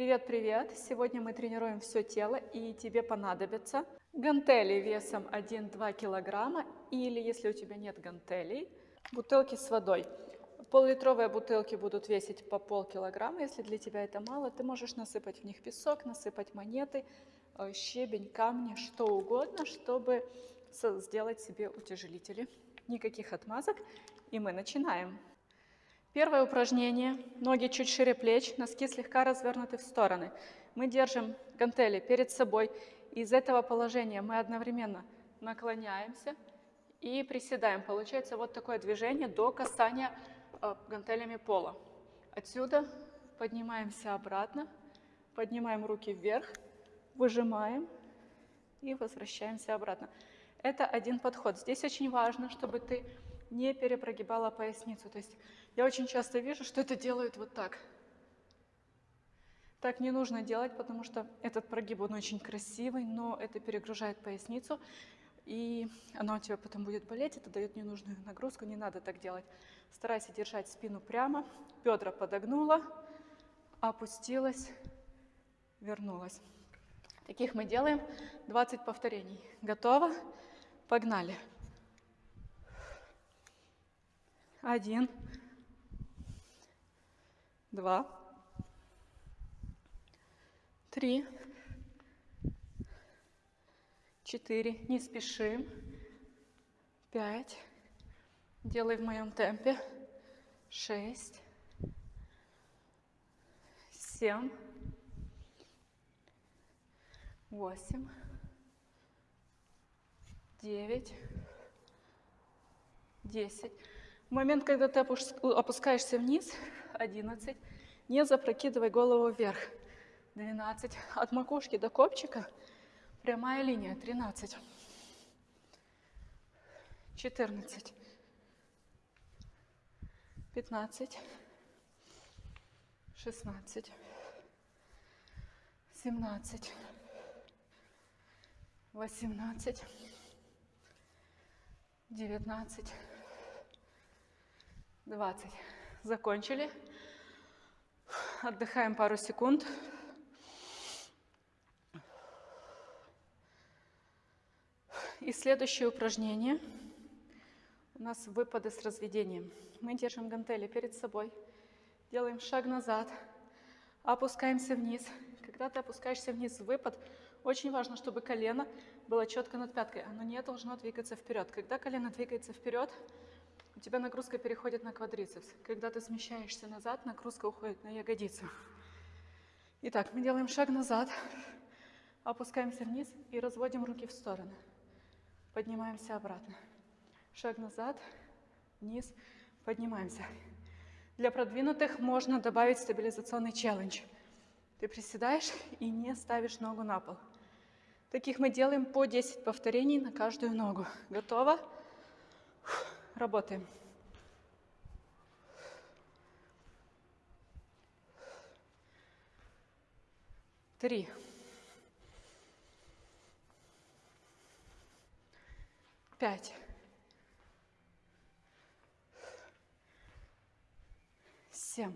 Привет-привет! Сегодня мы тренируем все тело и тебе понадобятся гантели весом 1-2 килограмма или, если у тебя нет гантелей, бутылки с водой. Пол-литровые бутылки будут весить по полкилограмма. Если для тебя это мало, ты можешь насыпать в них песок, насыпать монеты, э, щебень, камни, что угодно, чтобы сделать себе утяжелители. Никаких отмазок. И мы начинаем. Первое упражнение. Ноги чуть шире плеч, носки слегка развернуты в стороны. Мы держим гантели перед собой. Из этого положения мы одновременно наклоняемся и приседаем. Получается вот такое движение до касания э, гантелями пола. Отсюда поднимаемся обратно, поднимаем руки вверх, выжимаем и возвращаемся обратно. Это один подход. Здесь очень важно, чтобы ты не перепрогибала поясницу. То есть я очень часто вижу, что это делают вот так. Так не нужно делать, потому что этот прогиб, он очень красивый, но это перегружает поясницу, и она у тебя потом будет болеть, это дает ненужную нагрузку, не надо так делать. Старайся держать спину прямо, бедра подогнула, опустилась, вернулась. Таких мы делаем 20 повторений. Готово? Погнали. Один, два, три, четыре. Не спешим. Пять. Делай в моем темпе. Шесть. Семь. Восемь. Девять. Десять. В момент, когда ты опускаешься вниз, 11, не запрокидывай голову вверх, 12, от макушки до копчика прямая линия, 13, 14, 15, 16, 17, 18, 19, 20. Закончили. Отдыхаем пару секунд. И следующее упражнение. У нас выпады с разведением. Мы держим гантели перед собой. Делаем шаг назад. Опускаемся вниз. Когда ты опускаешься вниз в выпад, очень важно, чтобы колено было четко над пяткой. Оно не должно двигаться вперед. Когда колено двигается вперед, у тебя нагрузка переходит на квадрицепс. Когда ты смещаешься назад, нагрузка уходит на ягодицу. Итак, мы делаем шаг назад, опускаемся вниз и разводим руки в стороны. Поднимаемся обратно. Шаг назад, вниз, поднимаемся. Для продвинутых можно добавить стабилизационный челлендж. Ты приседаешь и не ставишь ногу на пол. Таких мы делаем по 10 повторений на каждую ногу. Готово? Работаем. Три. Пять. Семь.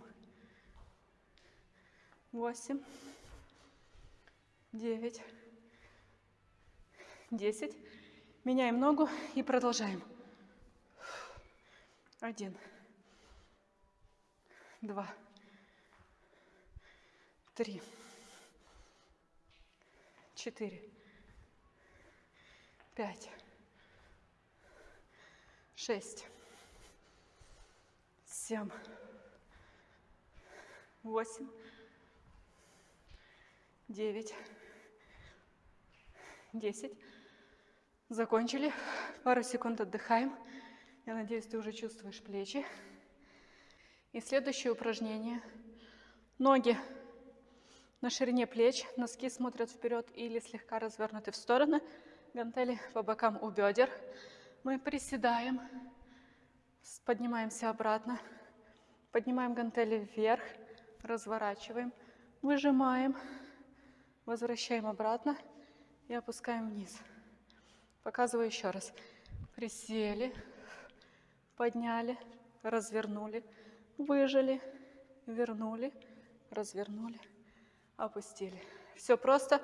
Восемь. Девять. Десять. Меняем ногу и продолжаем. Один, два, три, четыре, пять, шесть, семь, восемь, девять, десять. Закончили. Пару секунд отдыхаем. Я надеюсь, ты уже чувствуешь плечи. И следующее упражнение. Ноги на ширине плеч, носки смотрят вперед или слегка развернуты в стороны, гантели по бокам у бедер. Мы приседаем, поднимаемся обратно, поднимаем гантели вверх, разворачиваем, выжимаем, возвращаем обратно и опускаем вниз. Показываю еще раз. Присели, подняли, развернули, выжили, вернули, развернули, опустили. Все просто.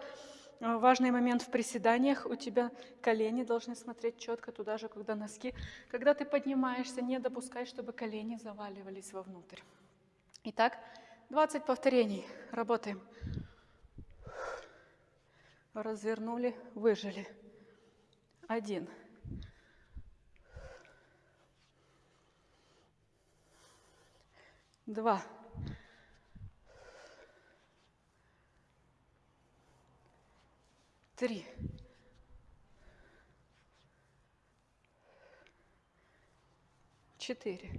Важный момент в приседаниях. У тебя колени должны смотреть четко туда же, когда носки. Когда ты поднимаешься, не допускай, чтобы колени заваливались вовнутрь. Итак, 20 повторений. Работаем. Развернули, выжили. Один. Два. Три. Четыре.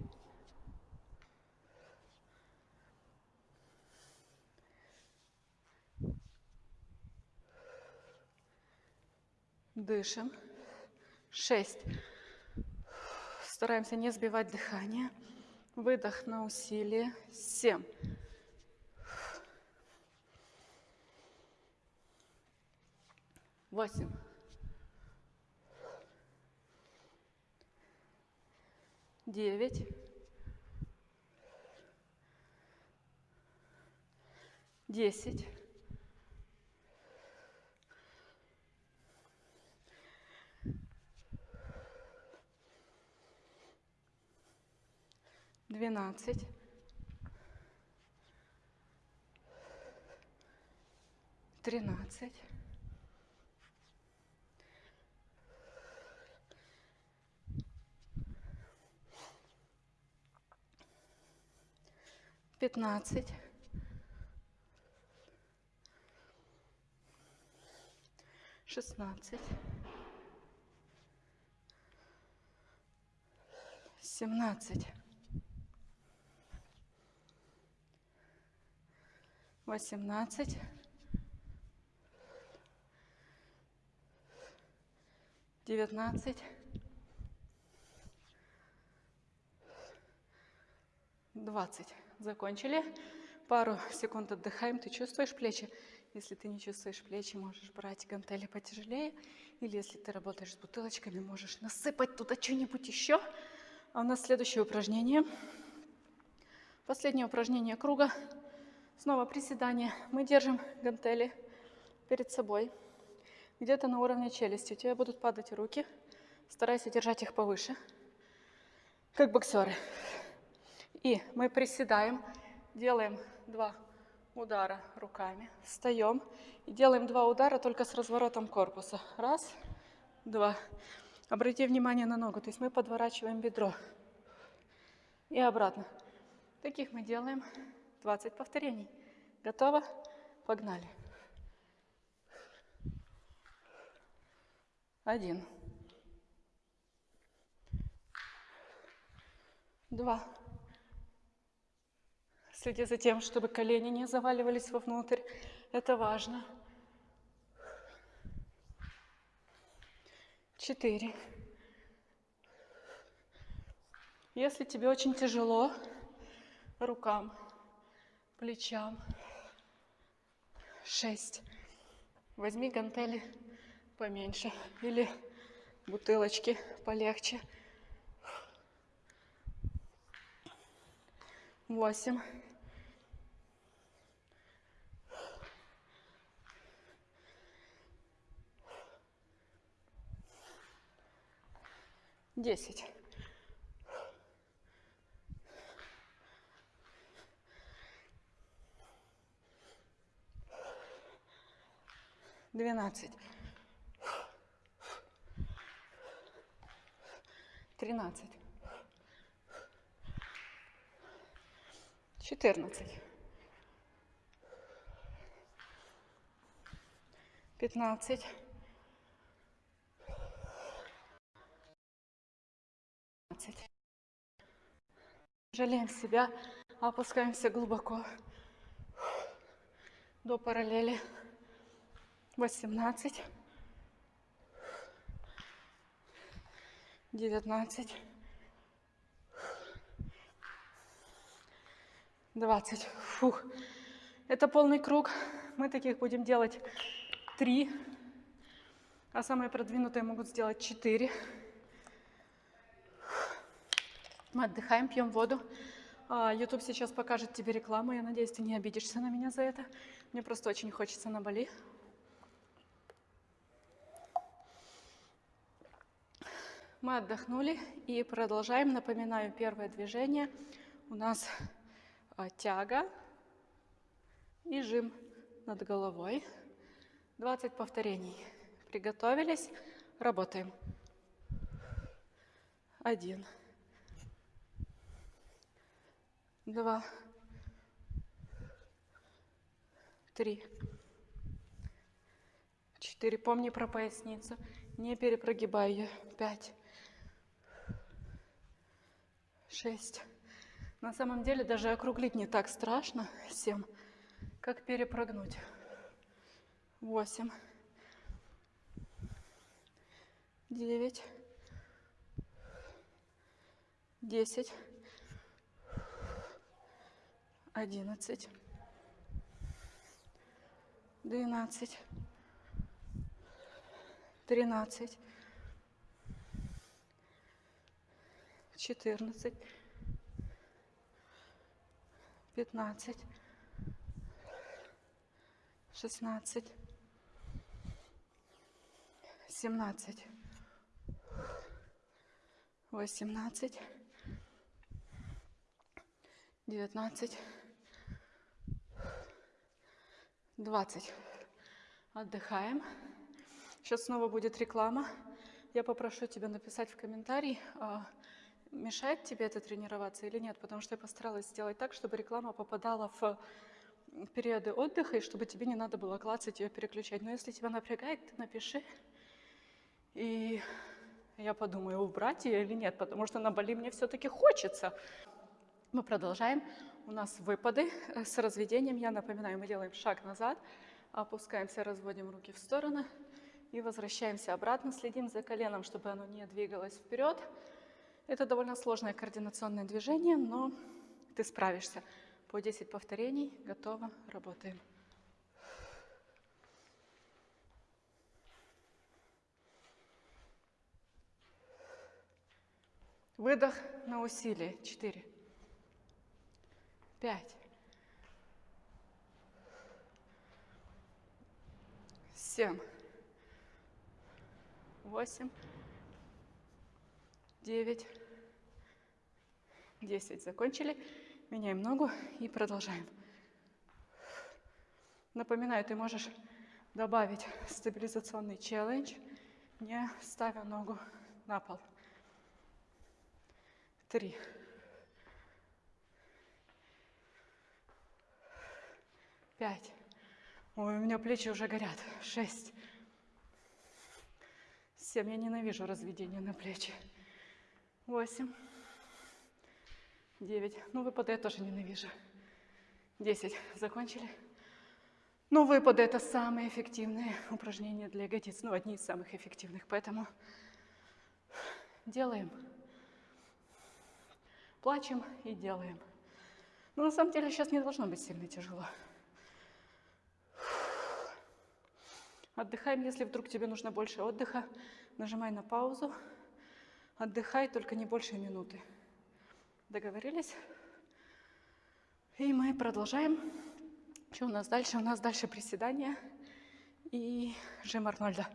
Дышим. Шесть. Стараемся не сбивать дыхание. Выдох на усилие. Семь. Восемь. Девять. Десять. Двенадцать, тринадцать, пятнадцать, шестнадцать, семнадцать. Восемнадцать, девятнадцать, двадцать. Закончили. Пару секунд отдыхаем. Ты чувствуешь плечи? Если ты не чувствуешь плечи, можешь брать гантели потяжелее. Или если ты работаешь с бутылочками, можешь насыпать туда что-нибудь еще. А у нас следующее упражнение. Последнее упражнение круга. Снова приседание. Мы держим гантели перед собой, где-то на уровне челюсти. У тебя будут падать руки. Старайся держать их повыше, как боксеры. И мы приседаем, делаем два удара руками, встаем и делаем два удара только с разворотом корпуса. Раз, два. Обрати внимание на ногу, то есть мы подворачиваем бедро и обратно. Таких мы делаем 20 повторений. Готово? Погнали. Один. Два. Следи за тем, чтобы колени не заваливались вовнутрь. Это важно. Четыре. Если тебе очень тяжело рукам, плечам. Шесть. Возьми гантели поменьше или бутылочки полегче. Восемь. Десять. Двенадцать, тринадцать, четырнадцать, пятнадцать, Жалеем себя, опускаемся глубоко до параллели восемнадцать, девятнадцать, двадцать. Фух. Это полный круг. Мы таких будем делать три, а самые продвинутые могут сделать четыре. Мы отдыхаем, пьем воду. А, YouTube сейчас покажет тебе рекламу. Я надеюсь, ты не обидишься на меня за это. Мне просто очень хочется на Бали. Мы отдохнули и продолжаем. Напоминаю, первое движение у нас а, тяга и жим над головой. 20 повторений. Приготовились, работаем. Один. Два. Три. Четыре. Помни про поясницу. Не перепрогибай ее. Пять. Шесть. На самом деле даже округлить не так страшно. Семь. Как перепрогнуть. Восемь. Девять. Десять. Одиннадцать. Двенадцать. Тринадцать. Четырнадцать. Пятнадцать. Шестнадцать. Семнадцать. Восемнадцать. Девятнадцать. Двадцать. Отдыхаем. Сейчас снова будет реклама. Я попрошу тебя написать в комментарии, а, мешает тебе это тренироваться или нет, потому что я постаралась сделать так, чтобы реклама попадала в периоды отдыха, и чтобы тебе не надо было клацать ее переключать. Но если тебя напрягает, ты напиши, и я подумаю, убрать ее или нет, потому что на Бали мне все-таки хочется. Мы продолжаем. У нас выпады с разведением. Я напоминаю, мы делаем шаг назад, опускаемся, разводим руки в стороны и возвращаемся обратно. Следим за коленом, чтобы оно не двигалось вперед. Это довольно сложное координационное движение, но ты справишься. По 10 повторений. Готово. Работаем. Выдох на усилие. Четыре. Пять. Семь. Восемь. Девять. Десять. Закончили. Меняем ногу и продолжаем. Напоминаю, ты можешь добавить стабилизационный челлендж, не ставя ногу на пол три, пять. Ой, у меня плечи уже горят. Шесть. Семь. Я ненавижу разведение на плечи. Восемь. Девять. Ну, выпады я тоже ненавижу. Десять. Закончили? Ну, выпады – это самые эффективные упражнения для ягодиц. Ну, одни из самых эффективных. Поэтому делаем плачем и делаем. Но на самом деле сейчас не должно быть сильно тяжело. Отдыхаем, если вдруг тебе нужно больше отдыха, нажимай на паузу. Отдыхай, только не больше минуты. Договорились? И мы продолжаем. Что у нас дальше? У нас дальше приседания и жим Арнольда.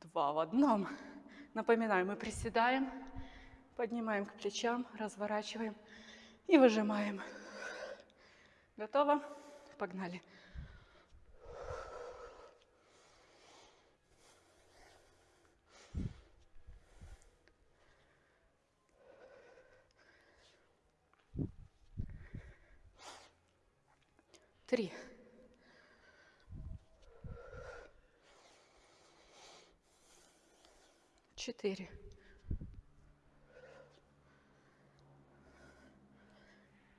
Два в одном. Напоминаю, мы приседаем, Поднимаем к плечам, разворачиваем и выжимаем. Готово? Погнали. Три. Четыре.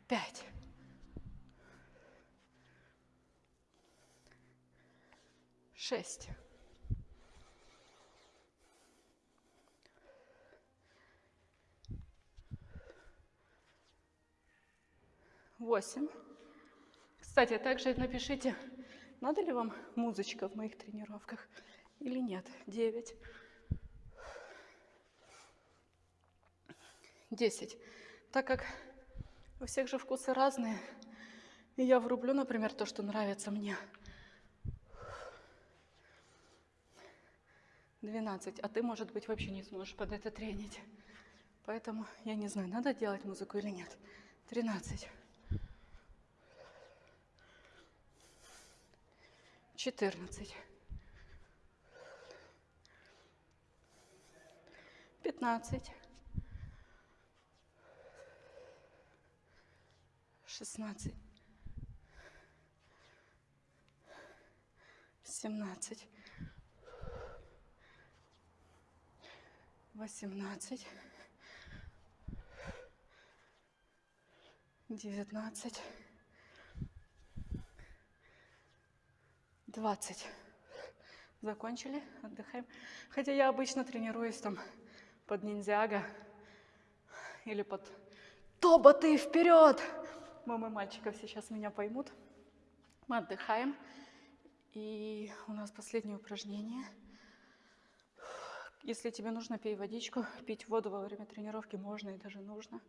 пять. Шесть. Восемь. Кстати, также напишите, надо ли вам музычка в моих тренировках или нет. Девять. Десять. Так как у всех же вкусы разные. И я врублю, например, то, что нравится мне. 12. А ты, может быть, вообще не сможешь под это тренить. Поэтому я не знаю, надо делать музыку или нет. 13. 14. 15. 16. 17. 18. 19. 20. Закончили, отдыхаем. Хотя я обычно тренируюсь там под ниндзяго или под Тоба ты вперед! Мамы мальчиков сейчас меня поймут. Мы отдыхаем. И у нас последнее упражнение. Если тебе нужно, пей водичку. Пить воду во время тренировки можно и даже нужно.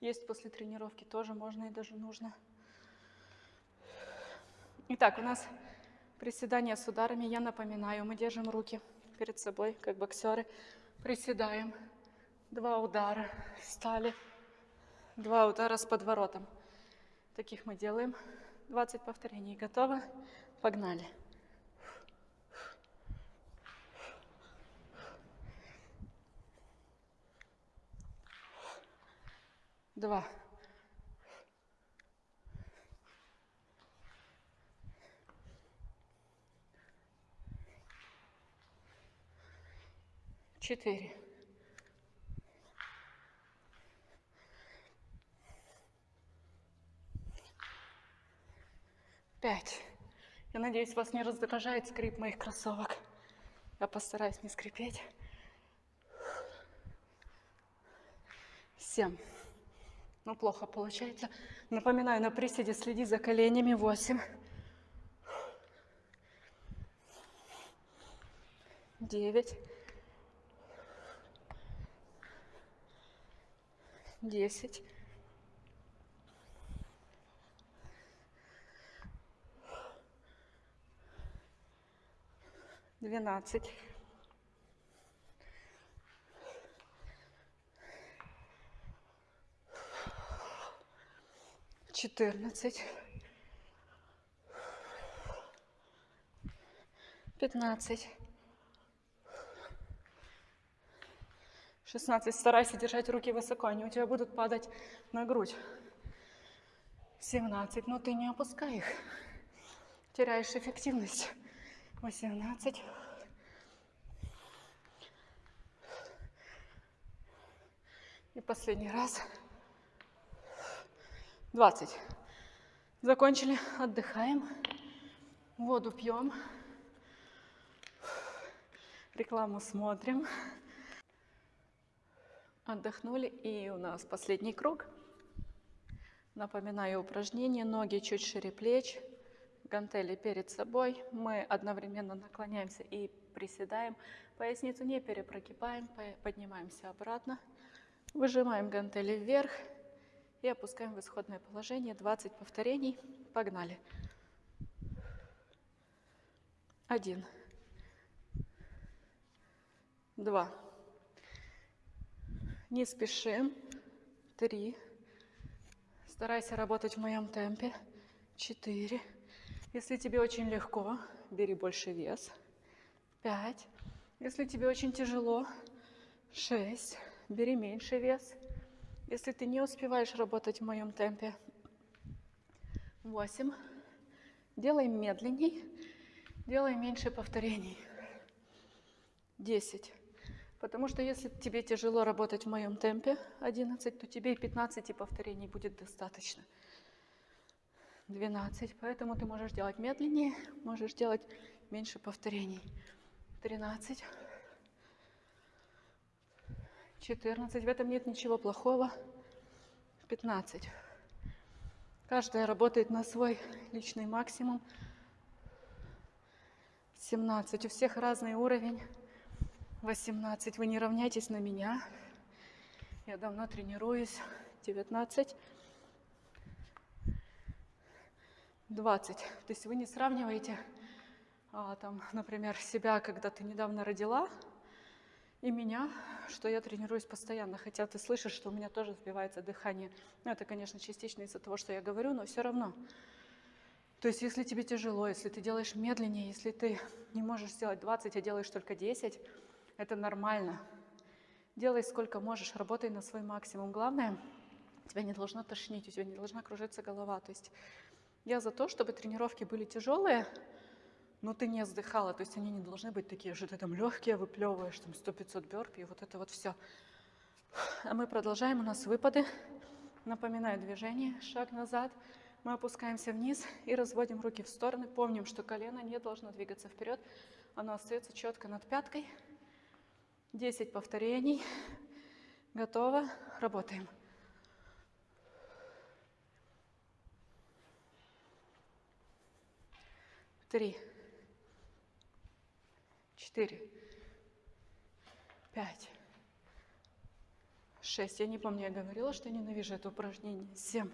Есть после тренировки тоже можно и даже нужно. Итак, у нас приседания с ударами. Я напоминаю, мы держим руки перед собой, как боксеры. Приседаем. Два удара. Встали. Два удара с подворотом. Таких мы делаем. 20 повторений. Готово? Погнали. Два. Четыре. Пять. Я надеюсь, вас не раздражает скрип моих кроссовок. Я постараюсь не скрипеть. Семь. Ну, плохо получается. Напоминаю, на приседе следи за коленями. Восемь. Девять. Десять. двенадцать, четырнадцать, пятнадцать, шестнадцать. Старайся держать руки высоко, они у тебя будут падать на грудь. Семнадцать. Но ты не опускай их. Теряешь эффективность восемнадцать, и последний раз, двадцать. Закончили, отдыхаем, воду пьем, рекламу смотрим, отдохнули, и у нас последний круг. Напоминаю упражнение, ноги чуть шире плеч, гантели перед собой. Мы одновременно наклоняемся и приседаем. Поясницу не перепрогибаем, поднимаемся обратно. Выжимаем гантели вверх и опускаем в исходное положение. 20 повторений. Погнали. Один. Два. Не спешим. Три. Старайся работать в моем темпе. Четыре. Если тебе очень легко, бери больше вес. Пять. Если тебе очень тяжело, шесть. Бери меньше вес. Если ты не успеваешь работать в моем темпе, восемь. Делай медленней, делай меньше повторений. Десять. Потому что если тебе тяжело работать в моем темпе, 11, то тебе и 15 повторений будет достаточно. 12. Поэтому ты можешь делать медленнее, можешь делать меньше повторений. 13. 14. В этом нет ничего плохого. 15. Каждая работает на свой личный максимум. 17. У всех разный уровень. 18. Вы не равняйтесь на меня. Я давно тренируюсь. 19. 20. То есть вы не сравниваете, а, там, например, себя, когда ты недавно родила, и меня, что я тренируюсь постоянно, хотя ты слышишь, что у меня тоже сбивается дыхание. Ну, это, конечно, частично из-за того, что я говорю, но все равно. То есть, если тебе тяжело, если ты делаешь медленнее, если ты не можешь сделать 20, а делаешь только 10, это нормально. Делай сколько можешь, работай на свой максимум. Главное, тебя не должно тошнить, у тебя не должна кружиться голова. То есть я за то, чтобы тренировки были тяжелые, но ты не вздыхала, то есть они не должны быть такие, что ты там легкие выплевываешь, там 100-500 бёрпи, и вот это вот все. А мы продолжаем, у нас выпады. Напоминаю движение, шаг назад. Мы опускаемся вниз и разводим руки в стороны. Помним, что колено не должно двигаться вперед, оно остается четко над пяткой. 10 повторений. Готово. Работаем. Три четыре, пять, шесть. Я не помню, я говорила, что ненавижу это упражнение. Семь,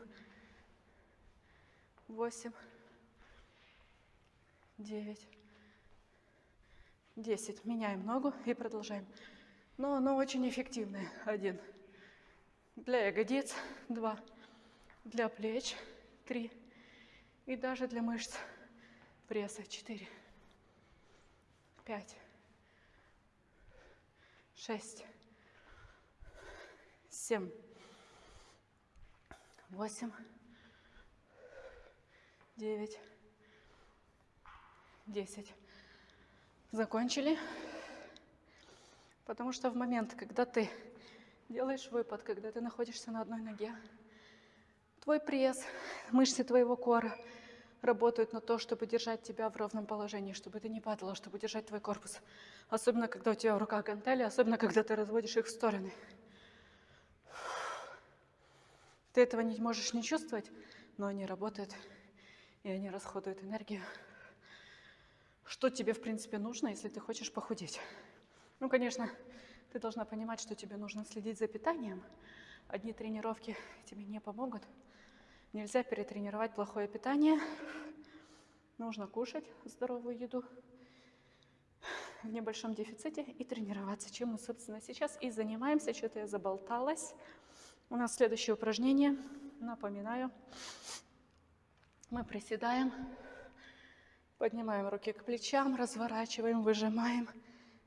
восемь, девять, десять. Меняем ногу и продолжаем. Но оно очень эффективное. Один. Для ягодиц. Два. Для плеч. Три. И даже для мышц пресса. Четыре. Пять шесть, семь, восемь, девять, десять. Закончили. Потому что в момент, когда ты делаешь выпад, когда ты находишься на одной ноге, твой пресс, мышцы твоего кора работают на то, чтобы держать тебя в ровном положении, чтобы ты не падала, чтобы держать твой корпус. Особенно, когда у тебя в руках гантели, особенно, когда ты разводишь их в стороны. Ты этого не можешь не чувствовать, но они работают, и они расходуют энергию. Что тебе, в принципе, нужно, если ты хочешь похудеть? Ну, конечно, ты должна понимать, что тебе нужно следить за питанием. Одни тренировки тебе не помогут. Нельзя перетренировать плохое питание. Нужно кушать здоровую еду в небольшом дефиците и тренироваться, чем мы, собственно, сейчас и занимаемся. Что-то я заболталась. У нас следующее упражнение. Напоминаю. Мы приседаем, поднимаем руки к плечам, разворачиваем, выжимаем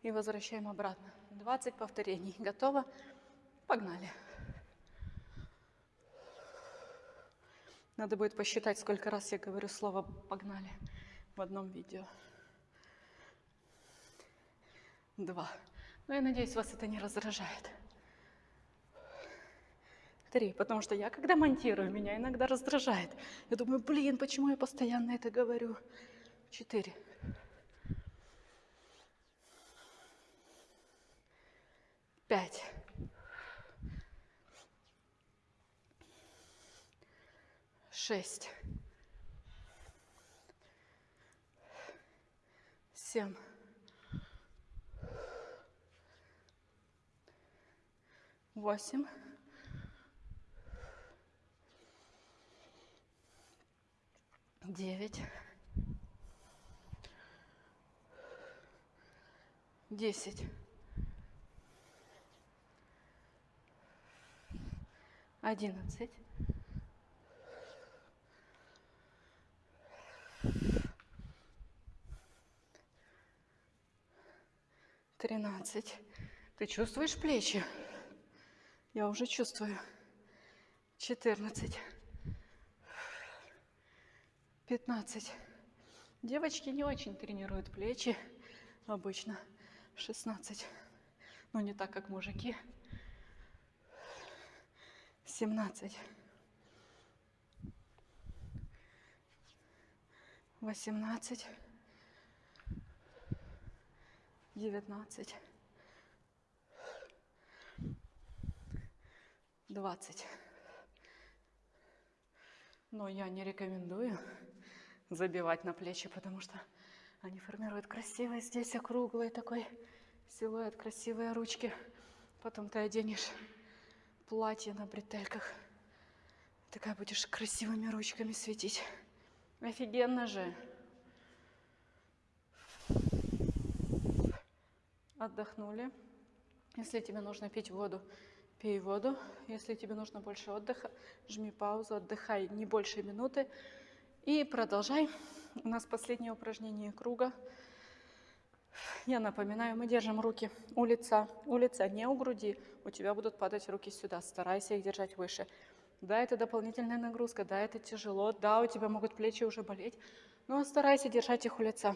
и возвращаем обратно. 20 повторений. Готово? Погнали. Надо будет посчитать, сколько раз я говорю слово «погнали» в одном видео два. Но я надеюсь, вас это не раздражает. Три, потому что я, когда монтирую, меня иногда раздражает. Я думаю, блин, почему я постоянно это говорю? Четыре. Пять. Шесть. Семь. восемь, девять, десять, одиннадцать, тринадцать. Ты чувствуешь плечи? Я уже чувствую. 14. 15. Девочки не очень тренируют плечи обычно. 16. Но не так, как мужики. 17. 18. 19. 20. Но я не рекомендую забивать на плечи, потому что они формируют красивый здесь округлый такой силуэт, красивые ручки. Потом ты оденешь платье на бретельках. Такая будешь красивыми ручками светить. Офигенно же. Отдохнули. Если тебе нужно пить воду, пей воду. Если тебе нужно больше отдыха, жми паузу, отдыхай не больше минуты. И продолжай. У нас последнее упражнение круга. Я напоминаю, мы держим руки у лица. У лица, не у груди. У тебя будут падать руки сюда. Старайся их держать выше. Да, это дополнительная нагрузка, да, это тяжело, да, у тебя могут плечи уже болеть, но старайся держать их у лица.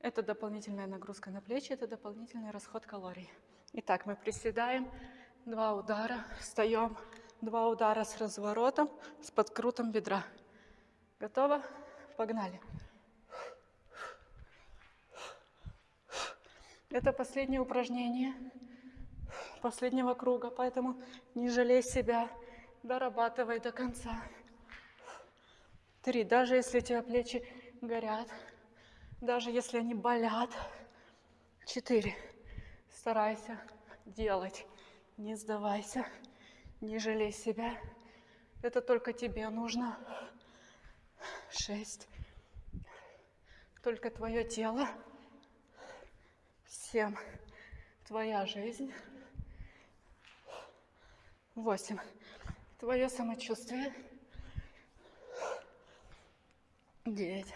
Это дополнительная нагрузка на плечи, это дополнительный расход калорий. Итак, мы приседаем, два удара, встаем, два удара с разворотом, с подкрутом бедра. Готово? Погнали. Это последнее упражнение последнего круга, поэтому не жалей себя, дорабатывай до конца. Три. Даже если у тебя плечи горят, даже если они болят. Четыре. Старайся делать, не сдавайся, не жалей себя. Это только тебе нужно. Шесть. Только твое тело. Семь. Твоя жизнь. Восемь. Твое самочувствие. Девять.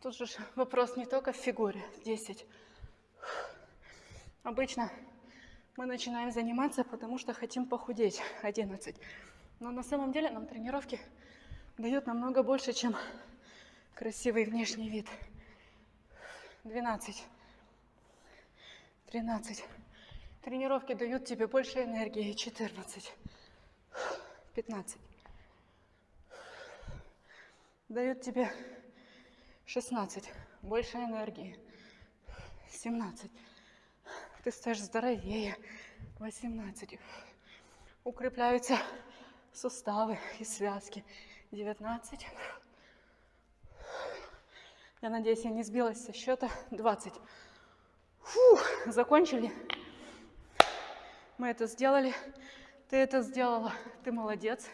Тут же вопрос не только в фигуре. Десять. Обычно мы начинаем заниматься, потому что хотим похудеть. Одиннадцать. Но на самом деле нам тренировки дают намного больше, чем красивый внешний вид. Двенадцать. Тринадцать. Тренировки дают тебе больше энергии. Четырнадцать. 15. Дают тебе 16. Больше энергии. 17. Ты стаешь здоровее. 18. Укрепляются суставы и связки. 19. Я надеюсь, я не сбилась со счета. 20. Фух, закончили. Мы это сделали. Ты это сделала, ты молодец.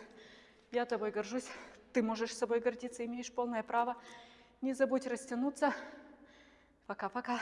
Я тобой горжусь. Ты можешь собой гордиться, имеешь полное право. Не забудь растянуться. Пока-пока.